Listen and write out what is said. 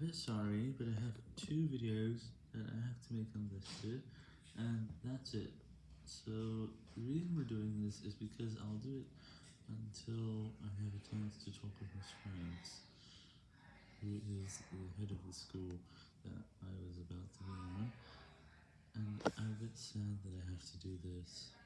bit sorry, but I have two videos that I have to make unlisted, and that's it. So, the reason we're doing this is because I'll do it until I have a chance to talk with my France, who is the head of the school that I was about to be on, and I'm a bit sad that I have to do this.